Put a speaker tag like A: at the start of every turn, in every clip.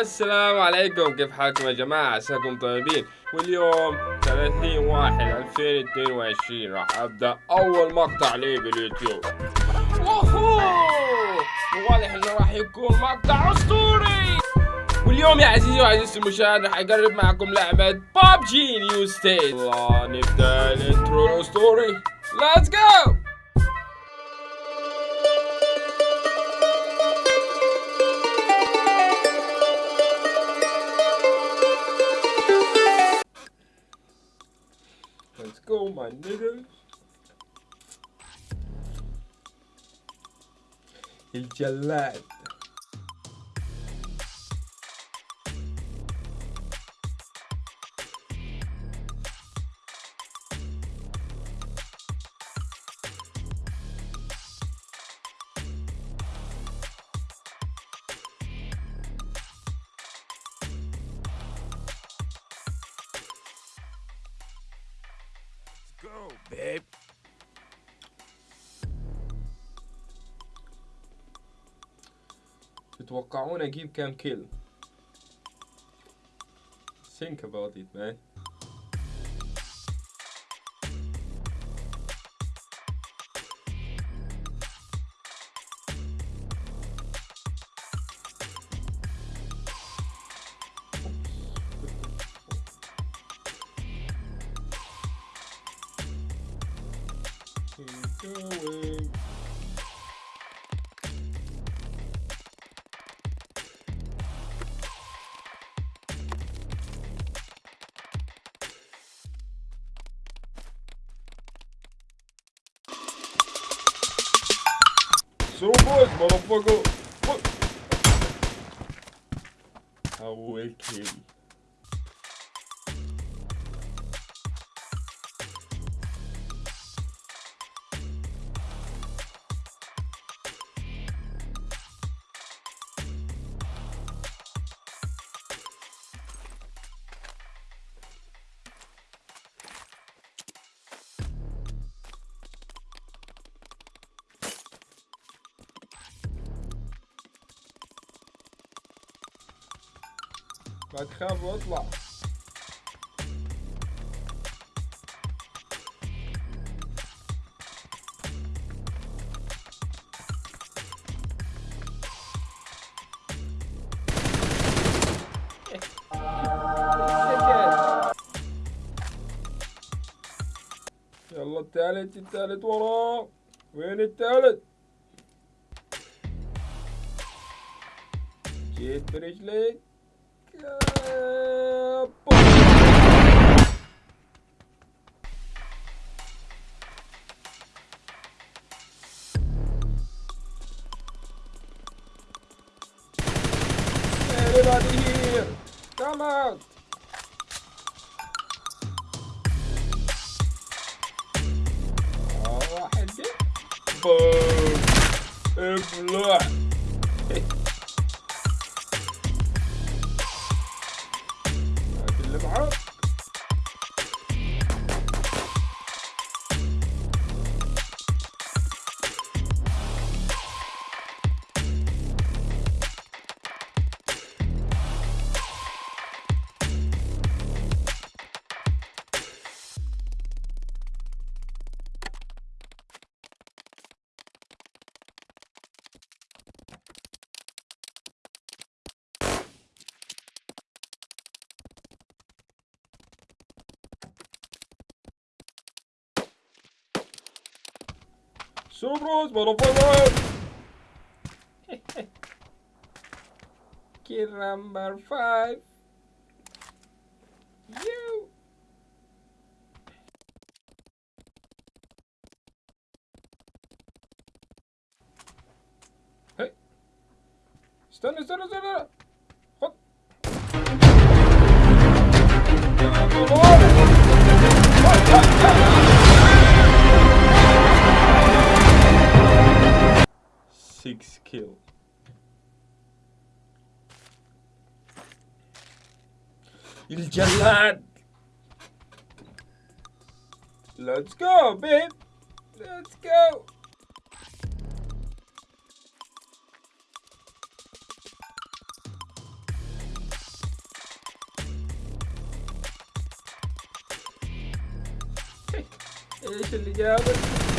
A: السلام عليكم كيف حالكم يا جماعة؟ عساكم طيبين. واليوم 30 واحد 2022 راح أبدأ أول مقطع لي باليوتيوب. واضح إنه راح يكون مقطع أسطوري! واليوم يا عزيزي وعزيزتي المشاهد راح أقرب معكم لعبة PUBG New State الله نبدأ ال intro الأسطوري. let's go my niggas. It's your life. babe. تتوقعون اجيب كام كيل؟ Think about it, man. going. So boys, motherfucker. Fuck. I will kill you. تخاف واطلع. يلا التالت التالت وراه وين التالت؟ جيت برجليك! Come out! آه، واحد جه. بوم. ابلع Surprise, motherfucker! Kid number five. You. Hey. Stun, stun, stun, stun. What? six kill. الجلاد Let's go babe! Let's go! ايش اللي جابك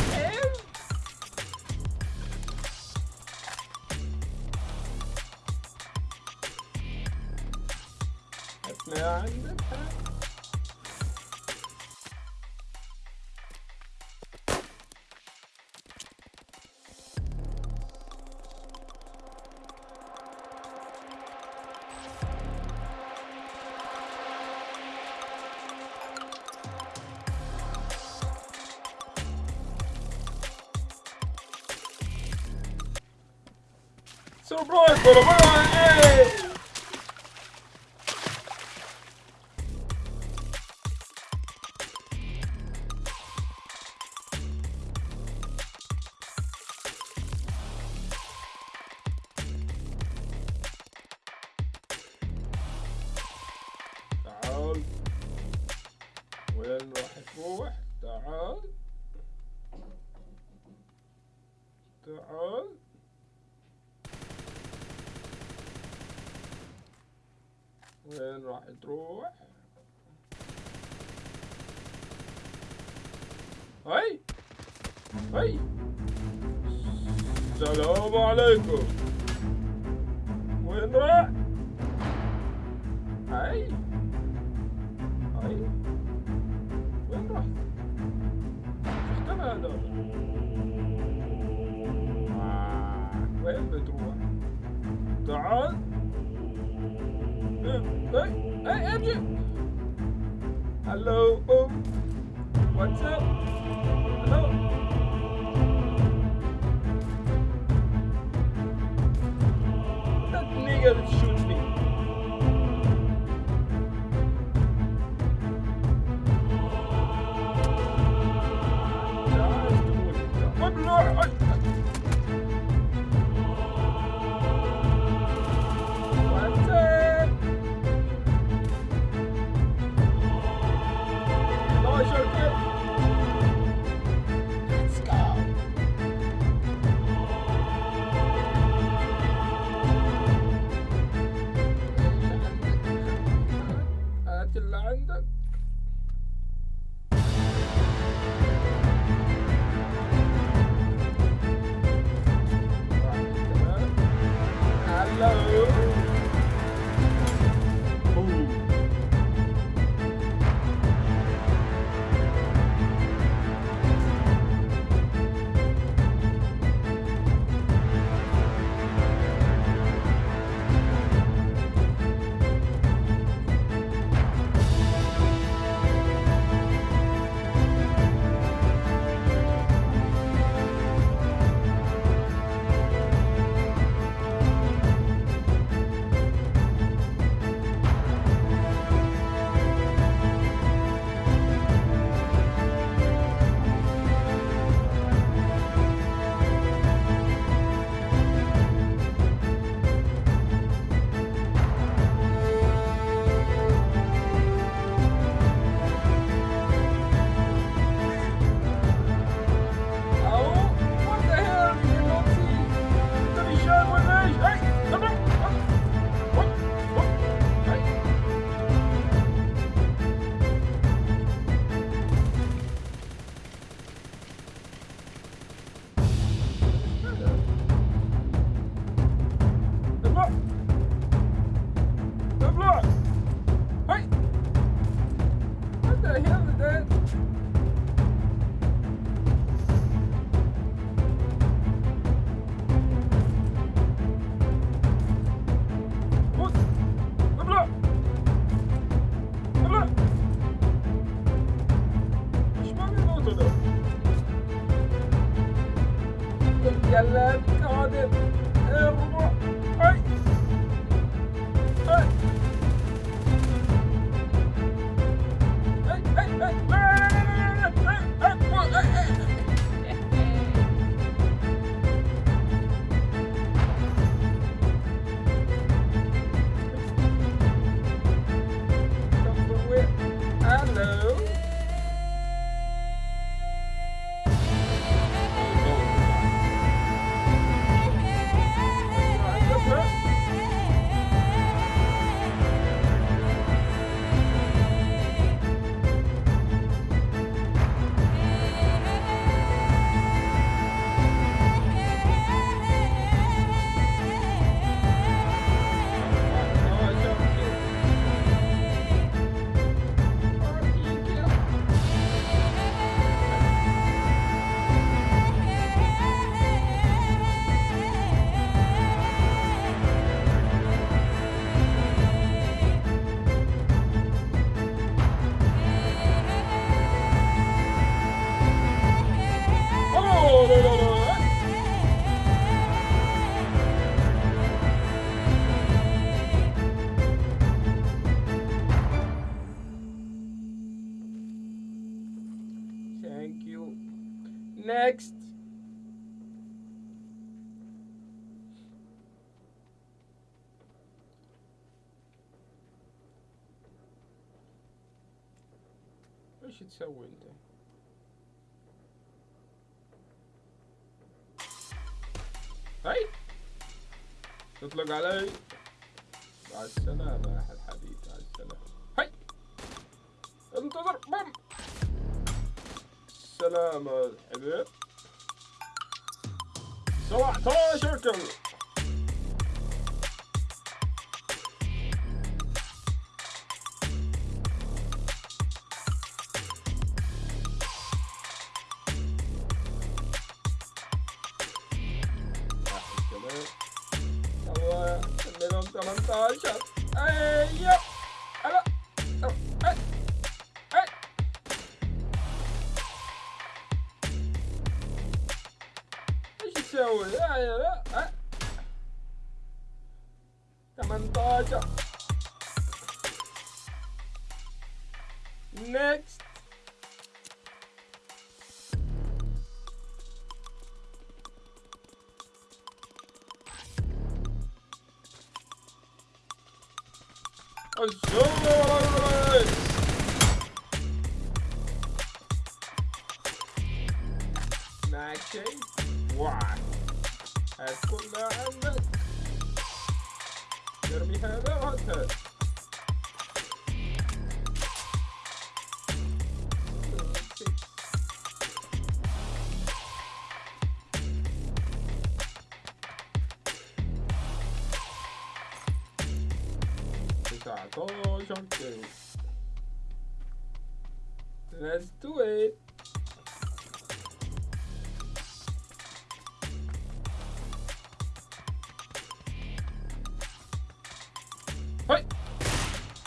A: تعال. وين راح تروح تعال. راح تروح. هاي. هاي. السلام عليكم. وين راح؟ هاي. هاي. وين راح؟ اختفى هذا. آه، وين بتروح؟ تعال. Hey, hey, MJ! Hello, um, what's up? Hello? That nigga that shoots اللي عندك Thank you. Next. ايش تسوي انت؟ هاي تطلق علي مع السلامة يا الحبيب مع السلامة هاي انتظر بم السلامة. الحبيب 17 كل تسوي؟ أيوه أي. 18 Let me have a hot Herbert.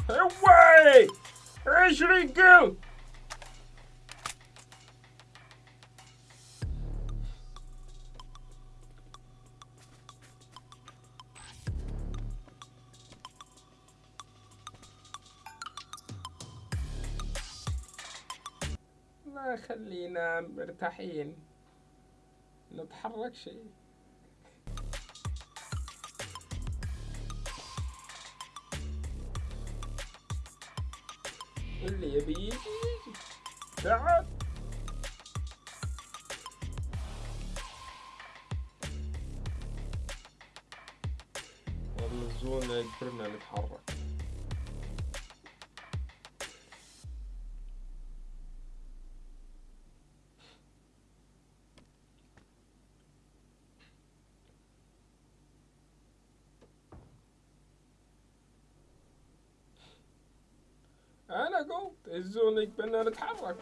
A: هواي عشرين كيلو لا خلينا مرتاحين. نتحرك شيء اللي يبي. يجي يجي تعال. والله الزون لا يجبرنا نتحرك. Zo, Ik ben naar het hamer.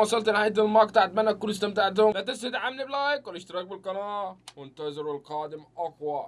A: وصلت لنهاية المقطع. أتمنى تكونوا استمتعتم. لا تنسوا تدعمني بلايك والاشتراك بالقناة. وانتظروا القادم أقوى.